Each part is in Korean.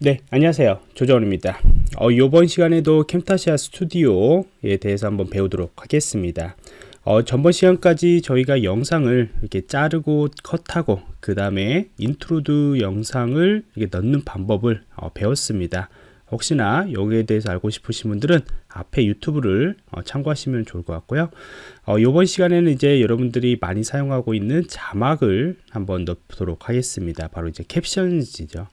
네 안녕하세요. 조정원입니다. 어, 이번 시간에도 캠타시아 스튜디오에 대해서 한번 배우도록 하겠습니다. 어, 전번 시간까지 저희가 영상을 이렇게 자르고 컷하고 그 다음에 인트로드 영상을 이렇게 넣는 방법을 어, 배웠습니다. 혹시나 여기에 대해서 알고 싶으신 분들은 앞에 유튜브를 어, 참고하시면 좋을 것 같고요. 어, 이번 시간에는 이제 여러분들이 많이 사용하고 있는 자막을 한번 넣도록 하겠습니다. 바로 이제 캡션이죠.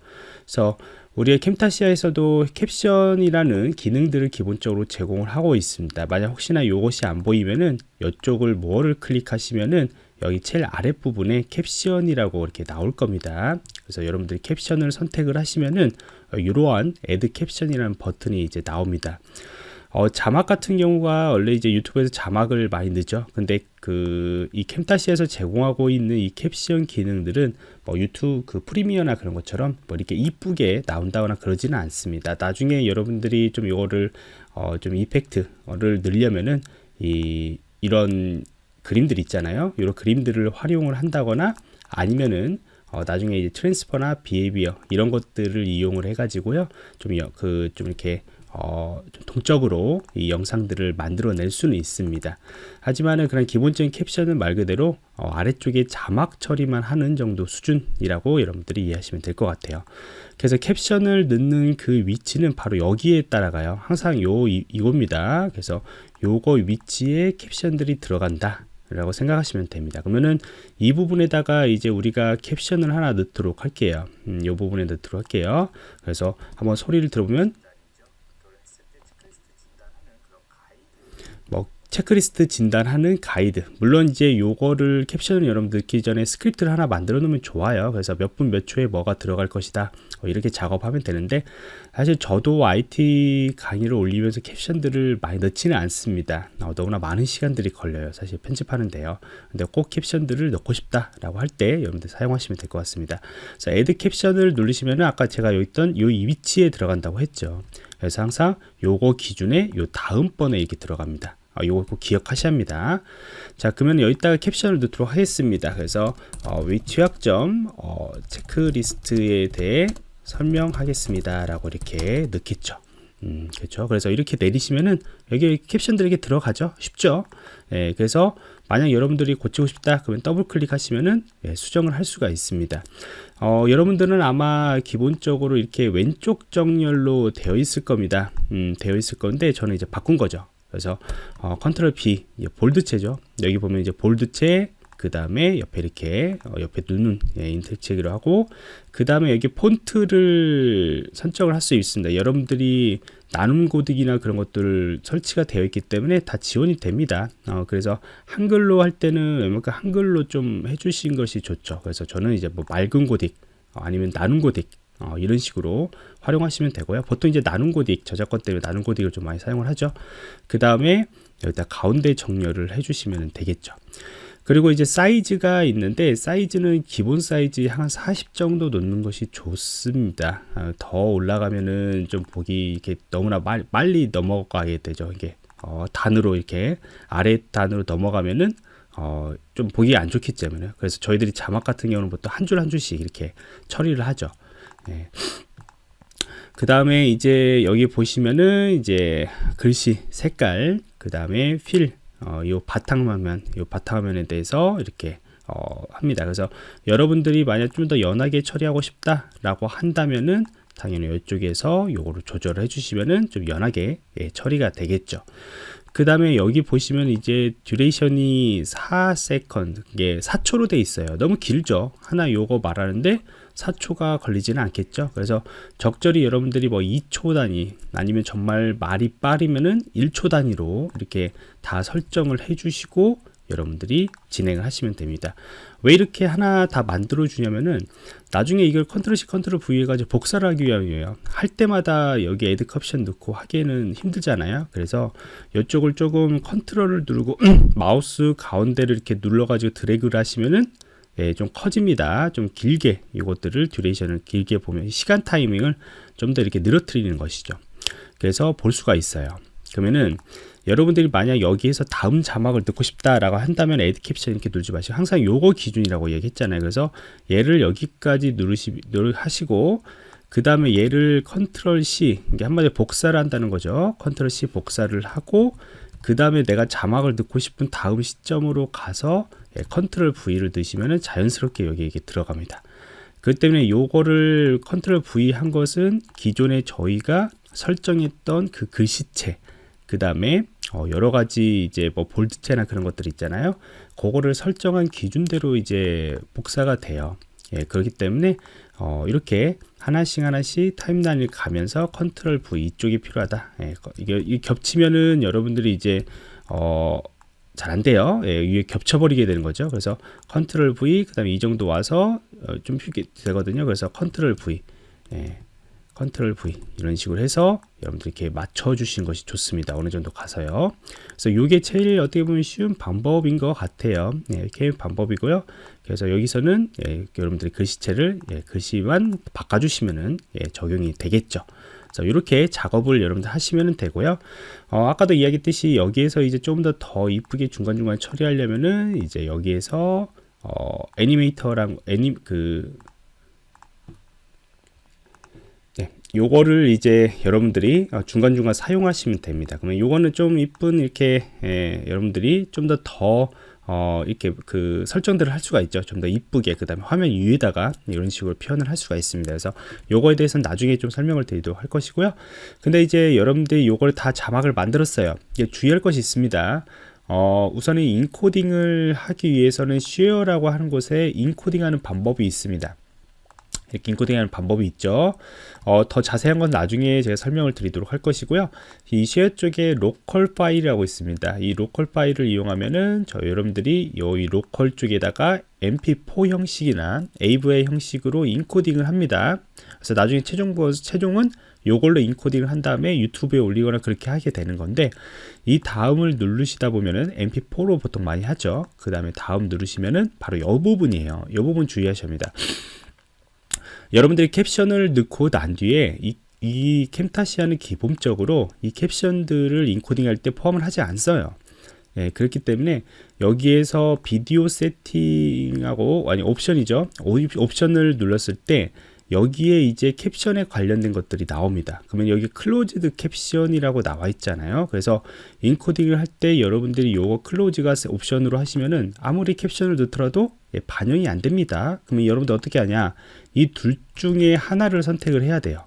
그래서 우리의 캠타시아에서도 캡션이라는 기능들을 기본적으로 제공을 하고 있습니다. 만약 혹시나 이것이 안 보이면은 이쪽을 뭐를 클릭하시면은 여기 제일 아랫부분에 캡션이라고 이렇게 나올 겁니다. 그래서 여러분들이 캡션을 선택을 하시면은 이러한 add caption이라는 버튼이 이제 나옵니다. 어, 자막 같은 경우가 원래 이제 유튜브에서 자막을 많이 넣죠. 근데 그 이 캠타시에서 제공하고 있는 이 캡션 기능들은 뭐 유튜브 그 프리미어나 그런 것처럼 뭐 이렇게 이쁘게 나온다거나 그러지는 않습니다. 나중에 여러분들이 좀 이거를 어, 좀 이펙트를 늘려면은 이 이런 그림들 있잖아요. 이런 그림들을 활용을 한다거나 아니면은 어, 나중에 이제 트랜스퍼나 비헤비어 이런 것들을 이용을 해가지고요. 좀 그좀 좀 이렇게 어, 동적으로 이 영상들을 만들어낼 수는 있습니다. 하지만은 그런 기본적인 캡션은 말 그대로 어, 아래쪽에 자막 처리만 하는 정도 수준이라고 여러분들이 이해하시면 될 것 같아요. 그래서 캡션을 넣는 그 위치는 바로 여기에 따라가요. 항상 요 이, 이겁니다. 그래서 요거 위치에 캡션들이 들어간다. 라고 생각하시면 됩니다. 그러면은 이 부분에다가 이제 우리가 캡션을 하나 넣도록 할게요. 음, 이 부분에 넣도록 할게요. 그래서 한번 소리를 들어보면 체크리스트 진단하는 가이드. 물론 이제 요거를 캡션을 여러분 넣기 전에 스크립트를 하나 만들어 놓으면 좋아요. 그래서 몇 분 몇 초에 뭐가 들어갈 것이다. 어, 이렇게 작업하면 되는데 사실 저도 IT 강의를 올리면서 캡션들을 많이 넣지는 않습니다. 어, 너무나 많은 시간들이 걸려요. 사실 편집하는데요. 근데 꼭 캡션들을 넣고 싶다 라고 할 때 여러분들 사용하시면 될 것 같습니다. 그래서 애드 캡션을 누르시면 아까 제가 여기 있던 요 위치에 들어간다고 했죠. 그래서 항상 요거 기준에 요 다음번에 이렇게 들어갑니다 어, 이거 꼭 기억하셔야 합니다. 자, 그러면 여기다가 캡션을 넣도록 하겠습니다. 그래서 어, 웹 취약점 어, 체크리스트에 대해 설명하겠습니다. 라고 이렇게 넣겠죠. 음, 그렇죠. 그래서 이렇게 내리시면은 여기 캡션들이 렇게 들어가죠. 쉽죠. 예, 그래서 만약 여러분들이 고치고 싶다 그러면 더블 클릭하시면은 예, 수정을 할 수가 있습니다. 어, 여러분들은 아마 기본적으로 이렇게 왼쪽 정렬로 되어 있을 겁니다. 음, 되어 있을 건데 저는 이제 바꾼 거죠. 그래서 어, 컨트롤 P 볼드체죠. 여기 보면 이제 볼드체 그 다음에 옆에 이렇게 어, 옆에 누는 예, 인텍체기로 하고 그 다음에 여기 폰트를 선정을 할 수 있습니다. 여러분들이 나눔 고딕이나 그런 것들 설치가 되어 있기 때문에 다 지원이 됩니다. 어, 그래서 한글로 할 때는 웬만큼 한글로 좀 해주신 것이 좋죠. 그래서 저는 이제 뭐 맑은 고딕 어, 아니면 나눔 고딕 어, 이런 식으로 활용하시면 되고요. 보통 이제 나눔 고딕 저작권 때문에 나눔 고딕을 좀 많이 사용을 하죠. 그 다음에 여기다 가운데 정렬을 해주시면 되겠죠. 그리고 이제 사이즈가 있는데 사이즈는 기본 사이즈 한 40 정도 놓는 것이 좋습니다. 어, 더 올라가면은 좀 보기 이렇게 너무나 말, 빨리 넘어가게 되죠. 이게 어, 단으로 이렇게 아래 단으로 넘어가면은 어, 좀 보기 안 좋기 때문에 그래서 저희들이 자막 같은 경우는 보통 한 줄 한 줄씩 이렇게 처리를 하죠. 네. 그 다음에 이제 여기 보시면은 이제 글씨 색깔 그 다음에 fill 어, 요 바탕화면 요 바탕화면에 대해서 이렇게 어, 합니다. 그래서 여러분들이 만약 좀 더 연하게 처리하고 싶다 라고 한다면은 당연히 이쪽에서 요거를 조절을 해주시면은 좀 연하게 예, 처리가 되겠죠. 그 다음에 여기 보시면 이제 duration이 4 second 이게 4초로 돼 있어요. 너무 길죠? 하나 요거 말하는데 4초가 걸리지는 않겠죠. 그래서 적절히 여러분들이 뭐 2초 단위 아니면 정말 말이 빠르면은 1초 단위로 이렇게 다 설정을 해 주시고 여러분들이 진행을 하시면 됩니다. 왜 이렇게 하나 다 만들어 주냐면은 나중에 이걸 컨트롤 C 컨트롤 V 해가지고 복사를 하기 위함이에요. 할 때마다 여기 add caption 넣고 하기에는 힘들잖아요. 그래서 이쪽을 조금 컨트롤을 누르고 마우스 가운데를 이렇게 눌러 가지고 드래그를 하시면은 예, 좀 커집니다. 좀 길게 이것들을 duration을 길게 보면 시간 타이밍을 좀 더 이렇게 늘어뜨리는 것이죠. 그래서 볼 수가 있어요. 그러면은 여러분들이 만약 여기에서 다음 자막을 넣고 싶다라고 한다면 add caption 이렇게 누르지 마시고 항상 요거 기준이라고 얘기했잖아요. 그래서 얘를 여기까지 누르시 누르 하시고 그 다음에 얘를 컨트롤 C 이게 한마디로 복사를 한다는 거죠 컨트롤 C 복사를 하고 그 다음에 내가 자막을 넣고 싶은 다음 시점으로 가서 예, 컨트롤 V를 넣으시면 자연스럽게 여기 이게 들어갑니다. 그 때문에 요거를 컨트롤 V 한 것은 기존에 저희가 설정했던 그 글씨체 그 다음에 어 여러 가지 이제 뭐 bold체나 그런 것들 있잖아요. 그거를 설정한 기준대로 이제 복사가 돼요. 예, 그렇기 때문에 어 이렇게 하나씩 하나씩 타임라인을 가면서 컨트롤 V 이쪽이 필요하다. 예, 이게 겹치면은 여러분들이 이제 어 잘 안 돼요. 예, 위에 겹쳐버리게 되는 거죠. 그래서 컨트롤 V, 그 다음에 이 정도 와서 어, 좀 쉽게 되거든요. 그래서 컨트롤 V, 예, 컨트롤 V. 이런 식으로 해서 여러분들 이렇게 맞춰 주시는 것이 좋습니다. 어느 정도 가서요. 그래서 이게 제일 어떻게 보면 쉬운 방법인 것 같아요. 네, 이렇게 방법이고요. 그래서 여기서는 예, 여러분들이 글씨체를 예, 글씨만 바꿔 주시면은 예, 적용이 되겠죠 그래서 이렇게 작업을 여러분들 하시면 되고요. 어, 아까도 이야기했듯이 여기에서 이제 좀 더 더 이쁘게 중간중간 처리하려면은 이제 여기에서 어, 애니메이터랑 애니 그 요거를 이제 여러분들이 어, 중간중간 사용하시면 됩니다. 그러면 요거는 좀 이쁜 이렇게 예, 여러분들이 좀 더더 어, 이렇게 그 설정들을 할 수가 있죠. 좀 더 이쁘게 그 다음에 화면 위에다가 이런 식으로 표현을 할 수가 있습니다. 그래서 요거에 대해서는 나중에 좀 설명을 드리도록 할 것이고요. 근데 이제 여러분들이 요걸 다 자막을 만들었어요. 이게 주의할 것이 있습니다. 어, 우선은 인코딩을 하기 위해서는 share라고 하는 곳에 인코딩하는 방법이 있습니다 이렇게 인코딩하는 방법이 있죠. 어, 더 자세한 건 나중에 제가 설명을 드리도록 할 것이고요. 이 share 쪽에 로컬 파일이라고 있습니다. 이 로컬 파일을 이용하면은 저 여러분들이 이 로컬 쪽에다가 mp4 형식이나 AVI 형식으로 인코딩을 합니다. 그래서 나중에 최종 최종은 요걸로 인코딩을 한 다음에 유튜브에 올리거나 그렇게 하게 되는 건데 이 다음을 누르시다 보면은 mp4로 보통 많이 하죠. 그 다음에 다음 누르시면은 바로 이 부분이에요. 이 부분 주의하셔야 합니다 여러분들이 캡션을 넣고 난 뒤에 이, 이 캠타시아는 기본적으로 이 캡션들을 인코딩 할 때 포함을 하지 않어요. 예, 그렇기 때문에 여기에서 비디오 세팅하고 아니 옵션이죠. 옵션을 눌렀을 때 여기에 이제 캡션에 관련된 것들이 나옵니다. 그러면 여기 closed caption이라고 나와 있잖아요. 그래서 인코딩을 할 때 여러분들이 요거 closed caption off로 하시면은 아무리 캡션을 넣더라도 예, 반영이 안 됩니다. 그러면 여러분들 어떻게 하냐? 이 둘 중에 하나를 선택을 해야 돼요.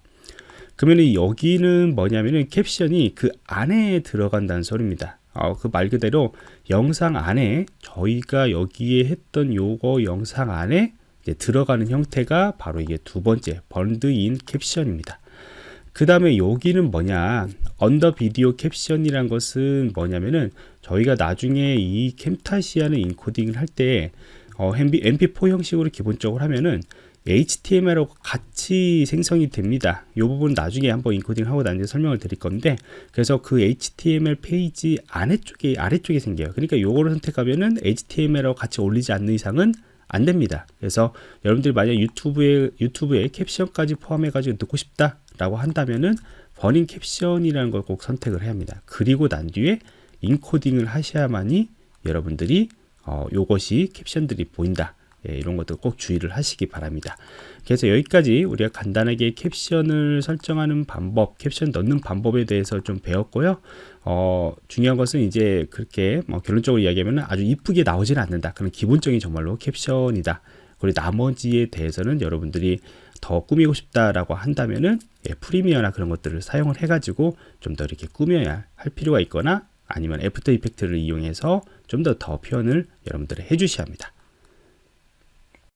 그러면 여기는 뭐냐면은 캡션이 그 안에 들어간다는 소리입니다. 어, 그 말 그대로 영상 안에 저희가 여기에 했던 요거 영상 안에 들어가는 형태가 바로 이게 두 번째 burned in caption입니다 그 다음에 여기는 뭐냐 under video caption이란 것은 뭐냐면은 저희가 나중에 이 캠타시아는 인코딩을 할때 어, MP4 형식으로 기본적으로 하면은 HTML하고 같이 생성이 됩니다. 이 부분 나중에 한번 인코딩 하고 난 뒤에 설명을 드릴 건데 그래서 그 HTML 페이지 아래쪽에 아래쪽에 생겨요. 그러니까 요거를 선택하면은 HTML하고 같이 올리지 않는 이상은 안 됩니다. 그래서 여러분들이 만약 유튜브에 유튜브에 캡션까지 포함해 가지고 넣고 싶다라고 한다면은 버닝 캡션이라는 걸 꼭 선택을 해야 합니다. 그리고 난 뒤에 인코딩을 하셔야만이 여러분들이 어, 요것이 캡션들이 보인다. 예, 이런 것도 꼭 주의를 하시기 바랍니다. 그래서 여기까지 우리가 간단하게 캡션을 설정하는 방법, 캡션 넣는 방법에 대해서 좀 배웠고요. 어, 중요한 것은 이제 그렇게 뭐 결론적으로 이야기하면 아주 이쁘게 나오지는 않는다. 그런 기본적인 정말로 캡션이다. 그리고 나머지에 대해서는 여러분들이 더 꾸미고 싶다라고 한다면은 예, 프리미어나 그런 것들을 사용을 해가지고 좀 더 이렇게 꾸며야 할 필요가 있거나 아니면 애프터 이펙트를 이용해서 좀 더더 표현을 여러분들이 해주셔야 합니다.